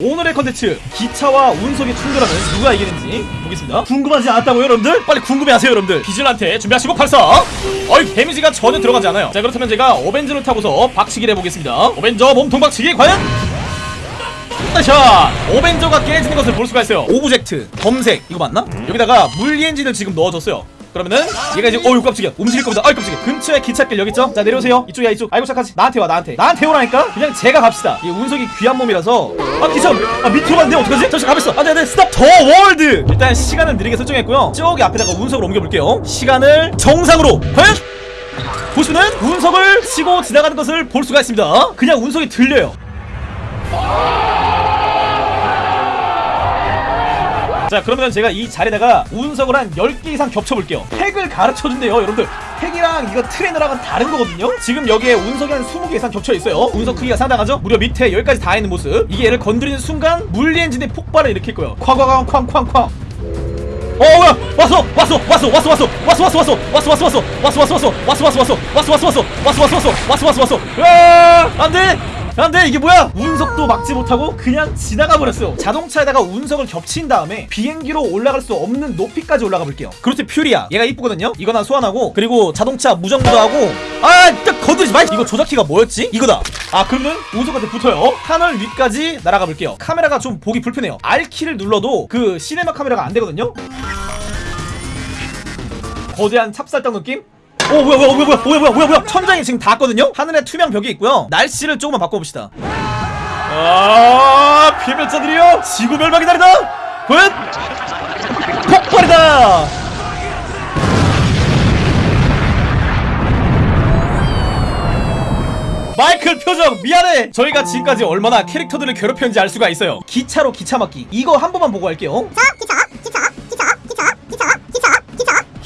오늘의 컨텐츠 기차와 운석이 충돌하면 누가 이기는지 보겠습니다 궁금하지 않았다고요 여러분들? 빨리 궁금해하세요 여러분들 비즐한테 준비하시고 발사 어이 damage가 전혀 들어가지 않아요 자 그렇다면 제가 Avenger를 타고서 박치기를 해보겠습니다 Avenger 몸통 박치기 과연? 샷! Avenger가 깨지는 것을 볼 수가 있어요 object 검색 이거 맞나? 여기다가 물리 엔진을 지금 넣어줬어요 그러면은 얘가 이제 어이 깜짝이야. 움직일 겁니다. 어이 깜짝이야. 근처에 기찻길 여기 있죠? 자 내려오세요. 이쪽이야 이쪽. 아이고 착하지. 나한테 와 나한테. 나한테 오라니까? 그냥 제가 갑시다. 이 운석이 귀한 몸이라서. 아 기차 아 밑으로 갔는데 어떡하지? 잠시 가만있어. 안돼 안돼 스탑 더 월드 일단 시간을 느리게 설정했고요. 저기 앞에다가 운석을 옮겨볼게요. 시간을 정상으로 과연? 보시면은 운석을 치고 지나가는 것을 볼 수가 있습니다. 그냥 운석이 들려요 자 그러면 제가 이 자리에다가 운석을 한 10개 이상 겹쳐볼게요. 팩을 가르쳐준대요 여러분들. 팩이랑 이거 트레이너랑은 다른 거거든요? 지금 여기에 운석이 한 20개 이상 겹쳐있어요. 운석 크기가 상당하죠? 무려 밑에 여기까지 다 있는 모습. 이게 얘를 건드리는 순간 물리 엔진의 폭발을 일으킬 거예요. 쾅쾅쾅 쾅쾅쾅. 어 뭐야? 왔어 왔어 왔어 왔어 왔어. 왔어 왔어 왔어. 왔어 왔어 왔어. 왔어 왔어 왔어. 왔어 왔어 왔어. 왔어 왔어 왔어. 왔어 왔어 왔어. 왔어 왔어 왔어 안돼 안돼 이게 뭐야? 운석도 막지 못하고 그냥 지나가 버렸어요. 자동차에다가 운석을 겹친 다음에 비행기로 올라갈 수 없는 높이까지 올라가 볼게요. 그렇지 퓨리야. 얘가 이쁘거든요? 이거 난 소환하고 그리고 자동차 무정부도 하고. 아딱 건드리지 마. 이거 조작키가 뭐였지? 이거다. 아 그러면 운석한테 붙어요. 하늘 위까지 날아가 볼게요. 카메라가 좀 보기 불편해요. R키를 눌러도 그 시네마 카메라가 안 되거든요? 거대한 찹쌀떡 느낌? 오 뭐야 뭐야 뭐야 뭐야 뭐야 뭐야 뭐야. 천장이 지금 닿았거든요? 하늘에 투명 벽이 있고요. 날씨를 조금만 바꿔봅시다. 아 피해자들이요 지구 멸망이 다르다. 과연 폭발이다. 마이클 표정 미안해. 저희가 지금까지 얼마나 캐릭터들을 괴롭혔는지 알 수가 있어요. 기차로 기차 막기. 이거 한 번만 보고 할게요. 자 기차.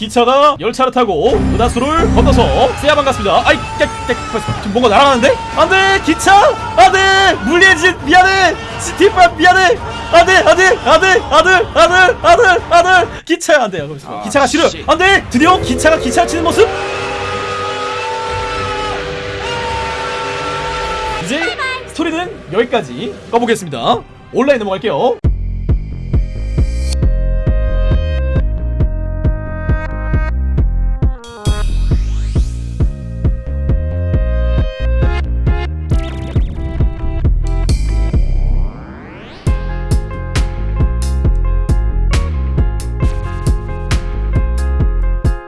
기차 기차가 열차를 타고 은하수를 건너서 세야만 갔습니다. 아이, 깨, 깨, 지금 뭔가 날아가는데? 안 돼! 기차! 안 돼! 물리엔진 미안해! 뒷발 미안해! 안 돼! 안 돼! 안 돼! 아들! 아들! 아들! 아들! 기차야 안 돼요. 거기서. 기차가 싫어! 안 돼! 드디어 기차가 기차를 치는 모습? 이제 스토리는 여기까지 꺼보겠습니다. 온라인 넘어갈게요.